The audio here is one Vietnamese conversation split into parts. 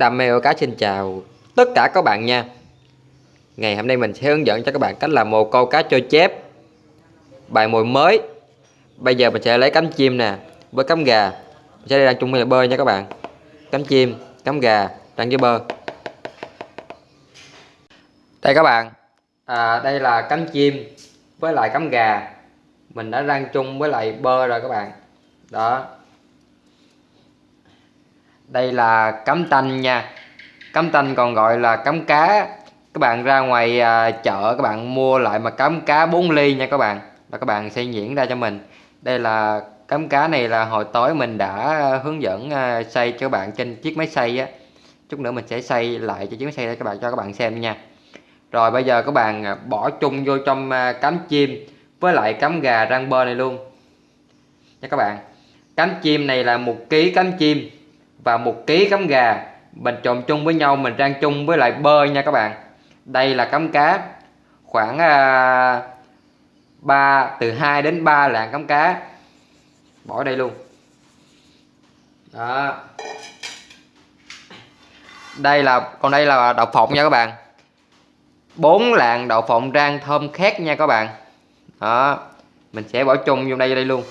Đam mê cá xin chào tất cả các bạn nha. Ngày hôm nay mình sẽ hướng dẫn cho các bạn cách làm một câu cá trôi chép. Bài mồi mới. Bây giờ mình sẽ lấy cắm chim nè Với cắm gà. Mình sẽ đang chung với bơi nha các bạn. Cắm chim, cắm gà, đang với bơ. Đây các bạn. À, Đây là cắm chim Với lại cắm gà. Mình đã rang chung với lại bơ rồi các bạn. Đó đây là cắm tanh nha. Cắm tanh còn gọi là cắm cá. Các bạn ra ngoài à, chợ các bạn mua lại mà cắm cá 4 ly nha các bạn. Và các bạn sẽ diễn ra cho mình. Đây là cắm cá này là hồi tối mình đã hướng dẫn à, xay cho các bạn trên chiếc máy xay á. Chút nữa mình sẽ xay lại cho chiếc máy xay cho các bạn cho các bạn xem nha. Rồi bây giờ các bạn à, bỏ chung vô trong à, cắm chim với lại cắm gà rang bơ này luôn. Nha các bạn. Cắm chim này là một ký cắm chim và một ký cắm gà. Mình trộn chung với nhau mình rang chung với lại bơ nha các bạn. Đây là cắm cá. Khoảng à, 3 từ 2 đến 3 lạng cắm cá. Bỏ đây luôn. Đó. Đây là còn đây là đậu phộng nha các bạn. Bốn lạng đậu phộng rang thơm khét nha các bạn. Đó. Mình sẽ bỏ chung vô đây đây luôn.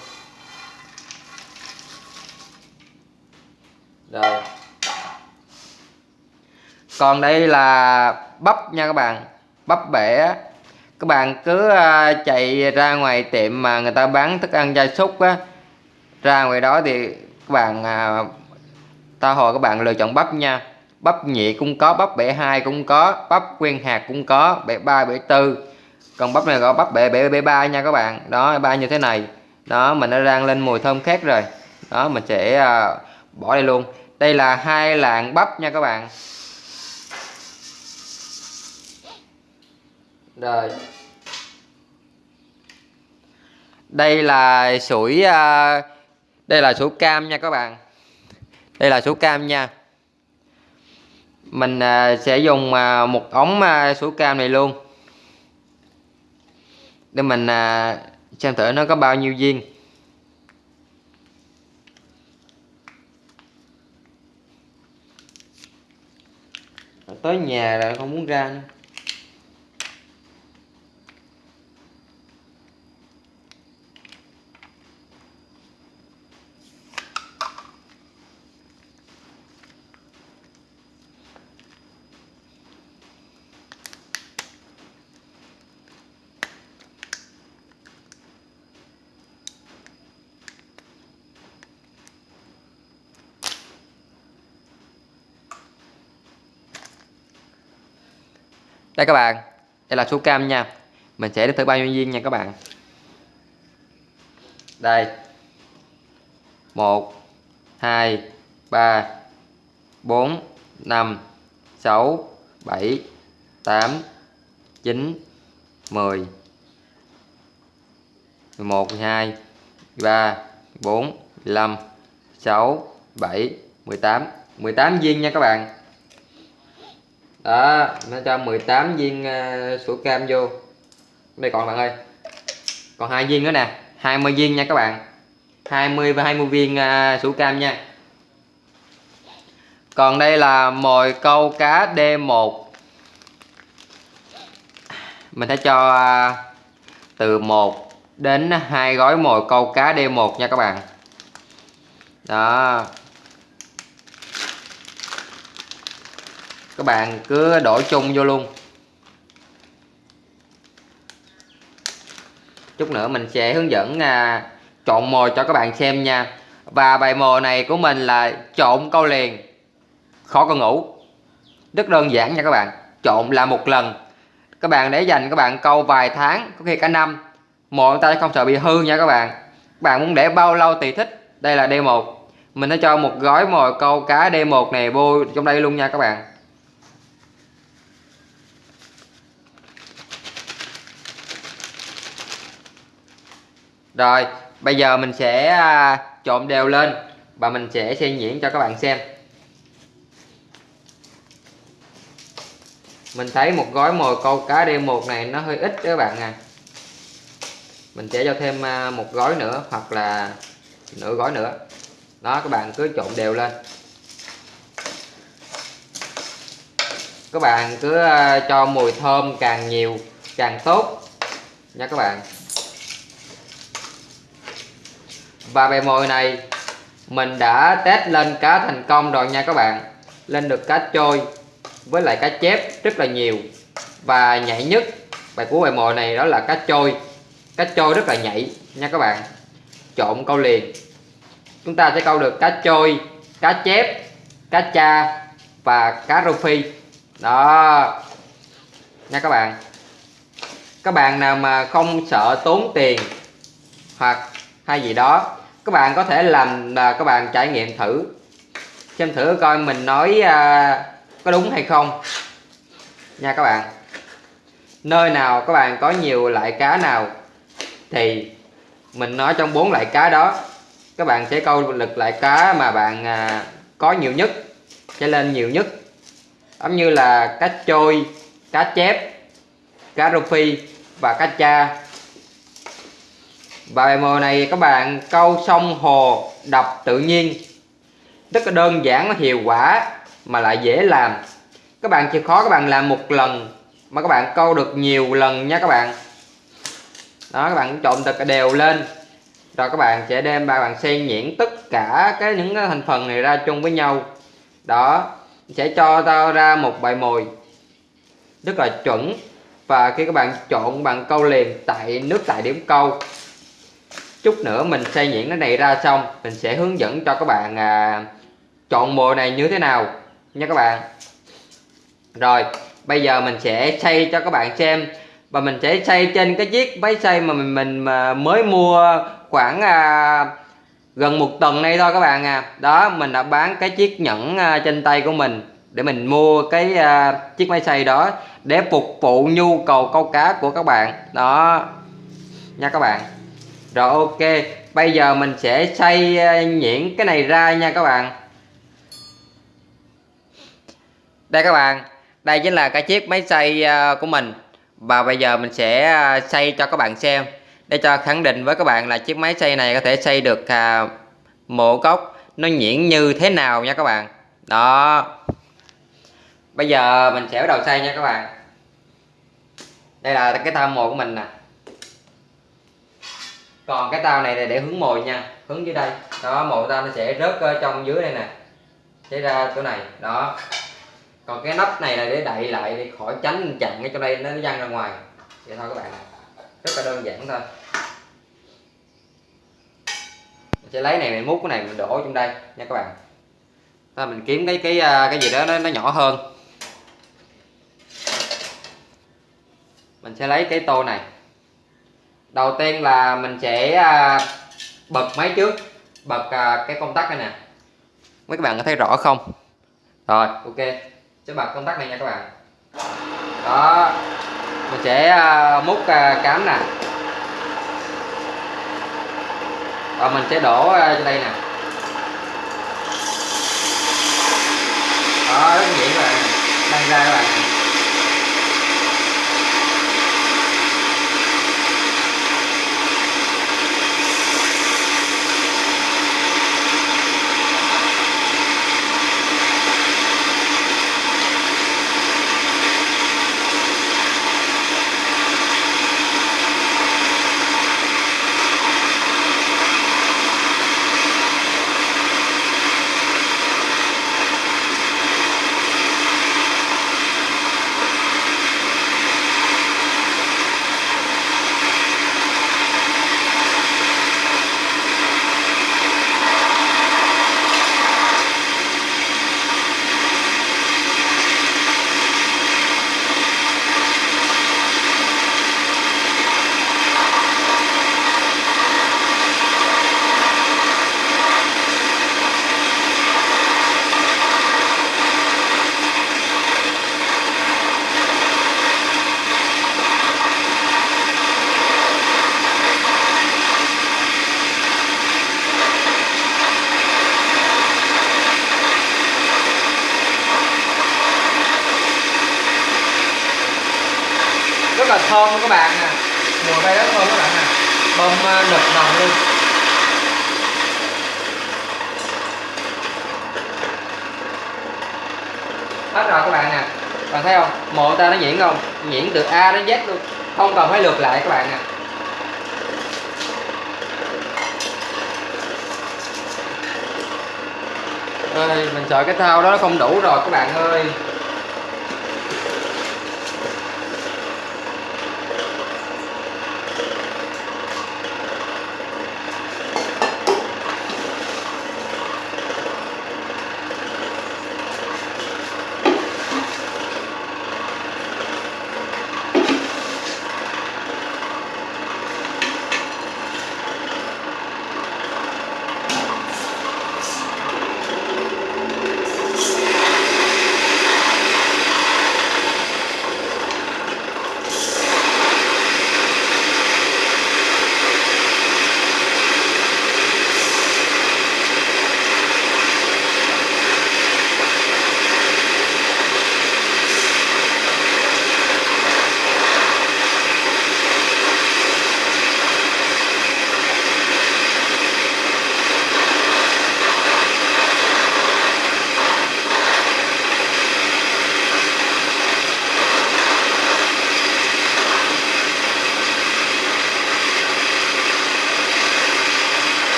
Rồi. Còn đây là bắp nha các bạn. Bắp bể. Các bạn cứ ờ, chạy ra ngoài tiệm mà người ta bán thức ăn gia súc á, ra ngoài đó thì các bạn ờ, ta hồi các bạn lựa chọn bắp nha. Bắp nhị cũng có, bắp bể hai cũng có, bắp nguyên hạt cũng có, bể ba, bể tư. Còn bắp này gọi bắp bể bể bể ba nha các bạn. Đó, ba như thế này. Đó, mình đã rang lên mùi thơm khác rồi. Đó, mình sẽ ờ, bỏ đây luôn. Đây là hai lạng bắp nha các bạn. Rồi. Đây là sủi à, đây là sủi cam nha các bạn. Đây là sủi cam nha. Mình à, sẽ dùng à, một ống sủi cam này luôn. Để mình xem thử nó có bao nhiêu viên. Tới nhà là không muốn ra nữa. Đây các bạn, đây là số cam nha. Mình sẽ đến thử bao nhiêu viên nha các bạn. Đây. Một, hai, ba, bốn, năm, sáu, bảy, tám, chín, mười. Mười một mười hai, ba, bốn, năm, sáu, bảy, mười tám. Mười tám viên nha các bạn đó nó cho 18 viên ờ, uh, sủi cam vô. Đây còn bạn ơi. Còn hai viên nữa nè. 20 viên nha các bạn. 20 và 20 viên ờ, uh, sủi cam nha. Còn đây là mồi câu cá D1 mình sẽ cho uh, từ 1 đến hai gói mồi câu cá D1 nha các bạn. Đó. Các bạn cứ đổ chung vô luôn. Chút nữa mình sẽ hướng dẫn à, trộn mồi cho các bạn xem nha. Và bài mồi này của mình là trộn câu liền. Khó con ngủ. Rất đơn giản nha các bạn. Trộn là một lần. Các bạn để dành các bạn câu vài tháng có khi cả năm. Mồi ta không sợ bị hư nha các bạn. Các bạn muốn để bao lâu tùy thích. Đây là D1 mình đã cho một gói mồi câu cá D1 này vô trong đây luôn nha các bạn. Rồi, bây giờ mình sẽ à, trộn đều lên và mình sẽ xen nhuyễn cho các bạn xem. Mình thấy một gói mồi câu cá đêm một này nó hơi ít các bạn à. Mình sẽ cho thêm à, một gói nữa hoặc là nửa gói nữa. Đó, các bạn cứ trộn đều lên. Các bạn cứ à, cho mùi thơm càng nhiều càng tốt nha các bạn. Và bề mồi này, mình đã test lên cá thành công rồi nha các bạn. Lên được cá trôi với lại cá chép rất là nhiều. Và nhảy nhất, bài của bài mồi này đó là cá trôi. Cá trôi rất là nhảy nha các bạn. Trộn câu liền. Chúng ta sẽ câu được cá trôi, cá chép, cá cha và cá rô phi. Đó. Nha các bạn. Các bạn nào mà không sợ tốn tiền hoặc hay gì đó các bạn có thể làm là các bạn trải nghiệm thử. Xem thử coi mình nói à, có đúng hay không. Nha các bạn. Nơi nào các bạn có nhiều loại cá nào thì mình nói trong bốn loại cá đó. Các bạn sẽ câu được loại cá mà bạn à, có nhiều nhất sẽ lên nhiều nhất. Giống như là cá trôi cá chép cá rô phi và cá cha và bài mồi này các bạn, câu sông hồ đập tự nhiên. Rất là đơn giản hiệu quả mà lại dễ làm. Các bạn chịu khó các bạn làm một lần mà các bạn câu được nhiều lần nha các bạn. Đó, các bạn trộn thật đều lên. Rồi các bạn sẽ đem ba bạn xen nhuyễn tất cả cái những cái thành phần này ra chung với nhau. Đó, sẽ cho tao ra một bài mồi. Rất là chuẩn. Và khi các bạn trộn bạn câu liền tại nước tại điểm câu chút nữa mình xây nhuyễn cái này ra xong mình sẽ hướng dẫn cho các bạn à, chọn mồi này như thế nào nha các bạn. Rồi bây giờ mình sẽ xây cho các bạn xem. Và mình sẽ xây trên cái chiếc máy xây mà mình mình mà mới mua khoảng à, gần một tuần nay thôi các bạn à. Đó mình đã bán cái chiếc nhẫn à, trên tay của mình để mình mua cái à, chiếc máy xay đó để phục vụ nhu cầu câu cá của các bạn. Đó nha các bạn rồi, ok. Bây giờ mình sẽ xay ờ, nhuyễn cái này ra nha các bạn. Đây các bạn. Đây chính là cái chiếc máy xay ờ, của mình. Và bây giờ mình sẽ xây xay cho các bạn xem. Để cho khẳng định với các bạn là chiếc máy xay này có thể xay được à, mộ cốc nó nhuyễn như thế nào nha các bạn. Đó. Bây giờ mình sẽ bắt đầu xay nha các bạn. Đây là cái tham mộ của mình nè còn cái tao này là để hướng mồi nha hướng dưới đây. Đó mồi tao nó sẽ rớt ở trong dưới đây nè sẽ ra chỗ này đó. Còn cái nắp này là để đậy lại để khỏi tránh chặn cái chỗ đây nó văng ra ngoài. Vậy thôi các bạn rất là đơn giản thôi. Mình sẽ lấy này mình múc cái này mình đổ trong đây nha các bạn. Ta mình kiếm cái cái ờ, cái gì đó nó, nó nhỏ hơn. Mình sẽ lấy cái tô này đầu tiên là mình sẽ à, bật máy trước bật à, cái công tắc này nè. Mấy các bạn có thấy rõ không? Rồi ok. Sẽ bật công tắc này nha các bạn. Đó. Mình sẽ múc cám nè. Và mình sẽ đổ cho đây nè. Đó rất nhuyễn các bạn. Đang ra các bạn rất là thơm các bạn nè. Mùa đây đất thôi các bạn nè. Bơm đập nực nồng luôn. Hết rồi các bạn nè. Bạn thấy không? Mộ ta nó nhuyễn không? Nhuyễn từ A đến Z luôn. Không cần phải lượt lại các bạn nè, ơi mình sợ cái thao đó nó không đủ rồi các bạn ơi.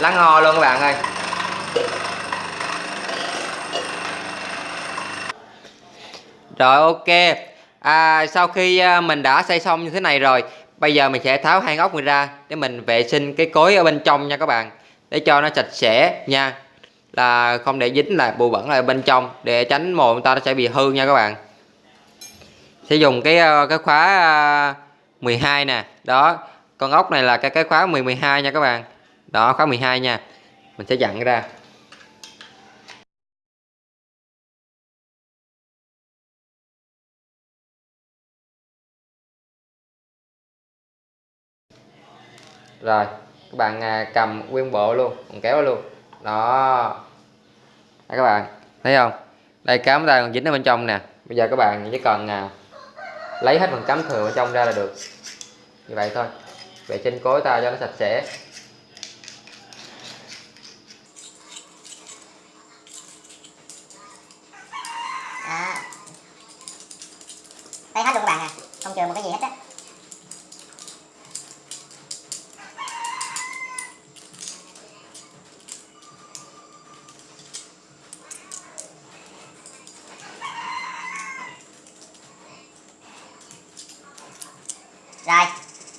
Lắng ngò luôn các bạn ơi. Rồi ok. À, Sau khi à, mình đã xây xong như thế này rồi Bây giờ mình sẽ tháo hai ốc này ra Để mình vệ sinh cái cối ở bên trong nha các bạn. Để cho nó sạch sẽ nha. Là không để dính lại bụi bẩn lại bên trong Để tránh mồi người ta nó sẽ bị hư nha các bạn. Sẽ dùng cái ờ, cái khóa à, 12 nè. Đó Con ốc này là cái cái khóa 10 12 nha các bạn. Đó khóa 12 nha. Mình sẽ dặn ra. Rồi các bạn à, cầm nguyên bộ luôn còn kéo luôn. Đó. Đây các bạn thấy không? Đây cám ta còn dính ở bên trong nè. Bây giờ các bạn chỉ cần à, lấy hết phần cắm thừa bên trong ra là được. Như vậy thôi. Vệ sinh cối ta cho nó sạch sẽ đó đây hết luôn các bạn à không chừa một cái gì hết á rồi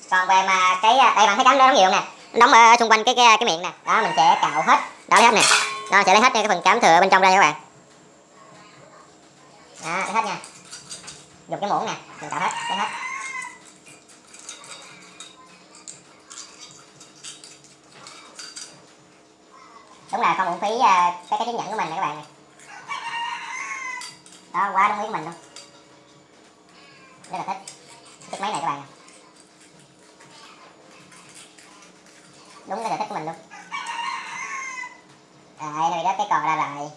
còn về mà cái à, đây bạn thấy cắm đó đóng nhiều nè đóng ở xung quanh cái cái, cái miệng nè. Đó mình sẽ cạo hết. Đó lấy hết nè. Đó sẽ lấy hết cái phần cám thừa bên trong đây các bạn. Đó lấy hết nha. Dùng cái muỗng nè mình cạo hết lấy hết. Đúng là không uổng phí à, cái cái chứng nhận của mình nè các bạn này đó quá đúng ý của mình luôn. Rất là thích. Thích máy này các bạn nè. Đúng cái sở thích của mình luôn. Đấy rồi đó, cái cò ra lại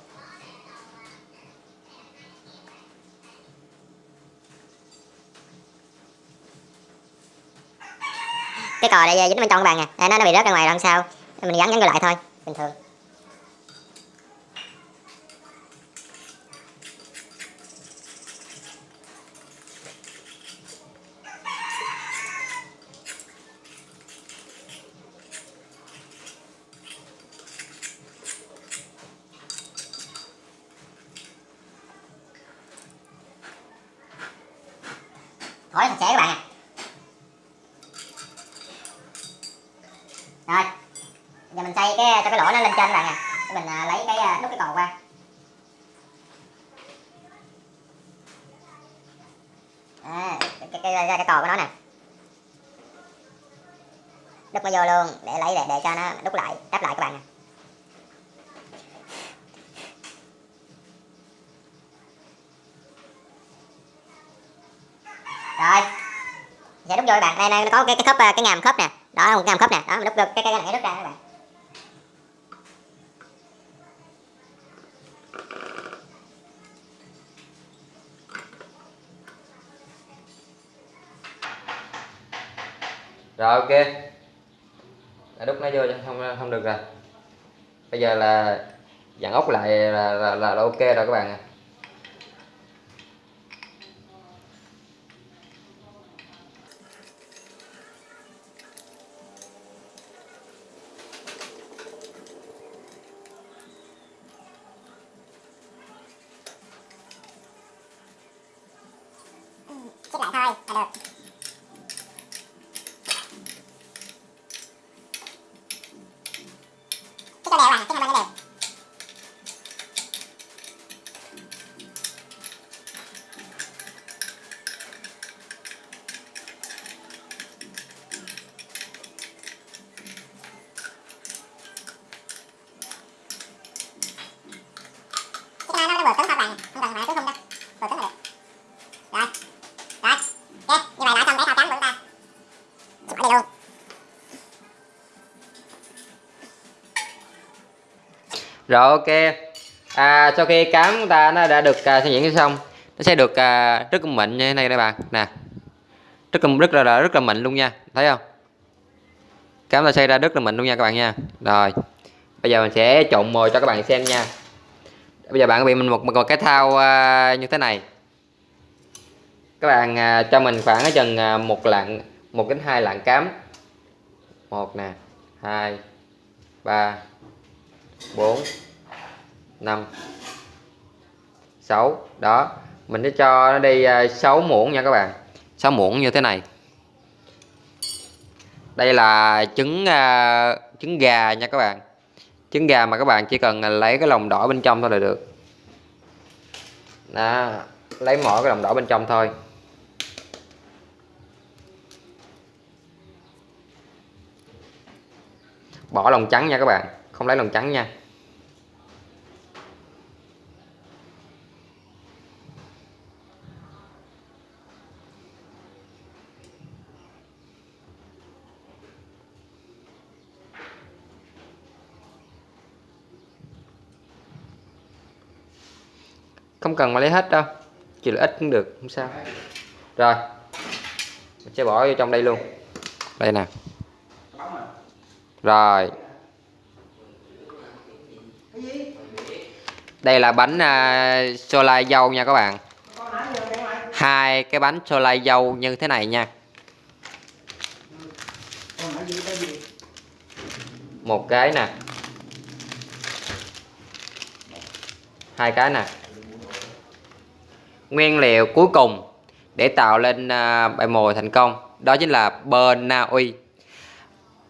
cái cò này dính bên trong các bạn nè à. à, nó nó bị rớt ra ngoài lần sau mình gắn gắn vô lại thôi. Bình thường hỏi sạch sẽ các bạn à rồi giờ mình xây cái cho cái lỗ nó lên trên các bạn à để mình à, lấy cái à, đút cái cò qua đúc nó vô luôn để lấy để, để cho nó đúc lại đắp lại các bạn nè. Rồi. Dạ, Sẽ đúc vô các bạn. Đây đây nó có cái cái khớp ờ, cái ngàm khớp nè. Đó một cái ngàm khớp nè. Đó mình đúc được cái cái này đúc ra các bạn. Rồi ok đã đúc nó vô không không được rồi bây giờ là dặn ốc lại là, là, là, là ok rồi các bạn à. lại thôi là được rồi ok. À, sau khi cám của ta nó đã được à, xây dựng xong nó sẽ được à, rất là mịn như thế này các bạn. Nè rất là rất là rất là mịn luôn nha. Thấy không? Cám ta xây ra rất là mịn luôn nha các bạn nha. Rồi bây giờ mình sẽ trộn mồi cho các bạn xem nha. Bây giờ bạn bị mình một, một cái thao à, như thế này. Các bạn à, cho mình khoảng chừng à, một lạng một đến hai lạng cám. Một nè hai ba 4 5 6 đó. Mình sẽ cho nó đi à, 6 muỗng nha các bạn. 6 muỗng như thế này. Đây là trứng uh, trứng gà nha các bạn. Trứng gà mà các bạn chỉ cần à, lấy cái lòng đỏ bên trong thôi là được. Đó. Lấy mỗi cái lòng đỏ bên trong thôi. Bỏ lòng trắng nha các bạn. Không lấy lòng trắng nha. Không cần mà lấy hết đâu. Chỉ là ít cũng được không sao. Rồi. Mình sẽ bỏ vô trong đây luôn. Đây nè. Rồi. Đây là bánh à, uh, xô lai dâu nha các bạn. Hai cái bánh xô lai dâu như thế này nha. Một cái nè. Hai cái nè nguyên liệu cuối cùng để tạo lên uh, bài mồi thành công. Đó chính là bơ Na Uy.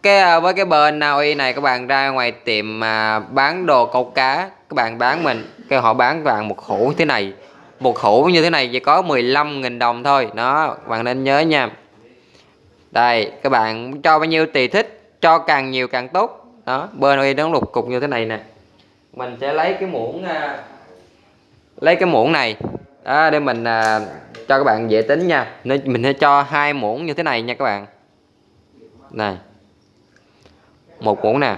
Cái à, với cái bơ Na Uy này các bạn ra ngoài tiệm mà bán đồ câu cá các bạn bán mình cái họ bán các bạn một hũ thế này. Một hũ như thế này chỉ có 15.000 đồng thôi. Đó bạn nên nhớ nha. Đây các bạn cho bao nhiêu tùy thích cho càng nhiều càng tốt. Đó bơ Na Uy nó lục cục như thế này nè. Mình sẽ lấy cái muỗng uh, lấy cái muỗng này đó, để mình à, cho các bạn dễ tính nha. Nên mình sẽ cho hai muỗng như thế này nha các bạn. Này. Một muỗng nè.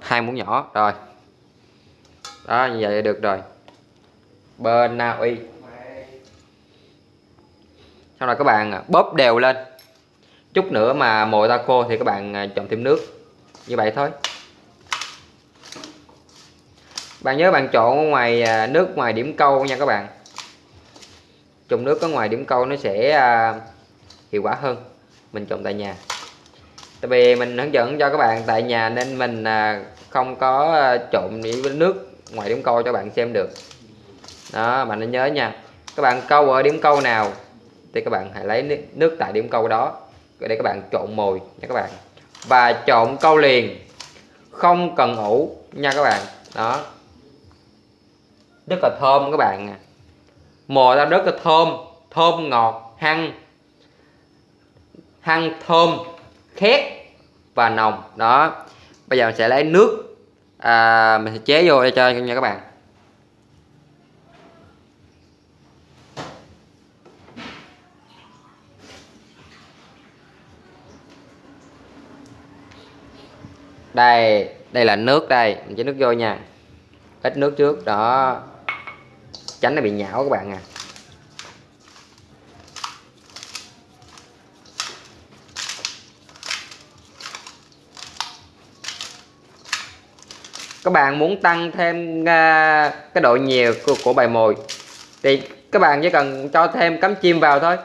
Hai muỗng nhỏ rồi. Đó như vậy được rồi. Bên na uy. Sau đó các bạn à, bóp đều lên. Chút nữa mà mồi ta khô thì các bạn à, trộn thêm nước. Như vậy thôi bạn nhớ bạn trộn ở ngoài à, nước ngoài điểm câu nha các bạn. Trộn nước ở ngoài điểm câu nó sẽ à, hiệu quả hơn. Mình trộn tại nhà. Tại vì mình hướng dẫn cho các bạn tại nhà nên mình à, không có trộn với nước ngoài điểm câu cho bạn xem được. Đó, bạn nên nhớ nha. Các bạn câu ở điểm câu nào thì các bạn hãy lấy nước tại điểm câu đó để các bạn trộn mồi nha các bạn. Và trộn câu liền. Không cần ủ nha các bạn. Đó rất là thơm các bạn mồi ra rất là thơm thơm ngọt hăng hăng thơm khét và nồng đó. Bây giờ mình sẽ lấy nước à, mình sẽ chế vô để cho nha các bạn. Đây đây là nước đây mình chế nước vô nha. Ít nước trước đó tránh nó bị nhão các bạn à. Các bạn muốn tăng thêm uh, cái độ nhiều của, của bài mồi thì các bạn chỉ cần cho thêm cắm chim vào thôi.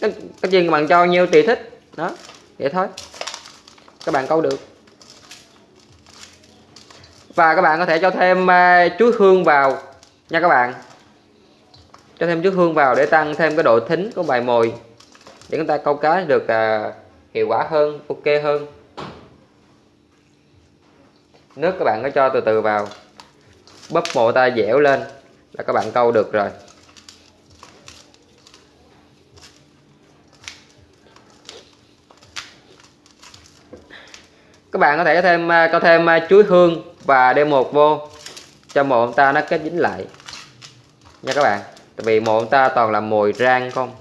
Cái, cái chim các bạn cho nhiêu tùy thích. Đó vậy thôi. Các bạn câu được. Và các bạn có thể cho thêm uh, chuối hương vào nha các bạn cho thêm chút hương vào để tăng thêm cái độ thính của bài mồi để chúng ta câu cá được à, hiệu quả hơn ok hơn. Nước các bạn có cho từ từ vào. Bóp mồi ta dẻo lên là các bạn câu được rồi. Các bạn có thể thêm à, có thêm à, chuối hương và đem một vô cho mồi ta nó kết dính lại. Nha các bạn tại vì mồi ta toàn là mồi rang không?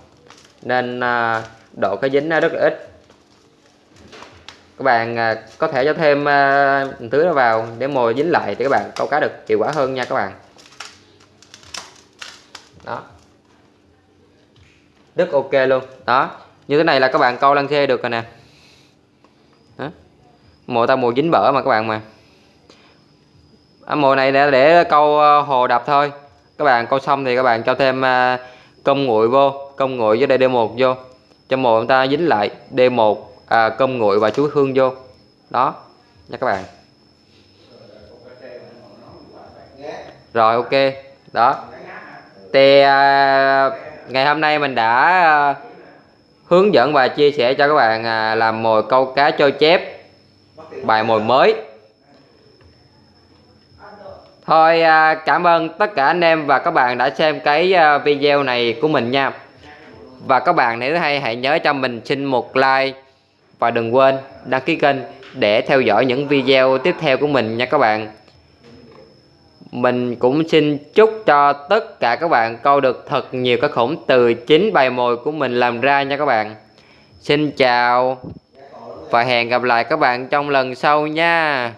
Nên à, độ cái dính nó rất là ít. Các bạn à, có thể cho thêm à, tưới nó vào để mồi dính lại thì các bạn câu cá được hiệu quả hơn nha các bạn. Đó. Rất ok luôn. Đó. Như thế này là các bạn câu lăng khê được rồi nè. Đó. mồi ta mồi dính bở mà các bạn mà. À, mồi này để, để câu à, hồ đập thôi các bạn câu xong thì các bạn cho thêm à, công nguội vô công nguội với đây D1 vô. Cho mồi chúng ta dính lại D1 à, công nguội và chuối hương vô. Đó nha các bạn. Rồi ok. Đó. Thì à, ngày hôm nay mình đã à, hướng dẫn và chia sẻ cho các bạn à, làm mồi câu cá trôi chép bài mồi mới thôi à, cảm ơn tất cả anh em và các bạn đã xem cái à, video này của mình nha. Và các bạn nếu hay, hãy nhớ cho mình xin một like và đừng quên đăng ký kênh để theo dõi những video tiếp theo của mình nha các bạn. Mình cũng xin chúc cho tất cả các bạn câu được thật nhiều cá khủng từ chính bài mồi của mình làm ra nha các bạn. Xin chào và hẹn gặp lại các bạn trong lần sau nha.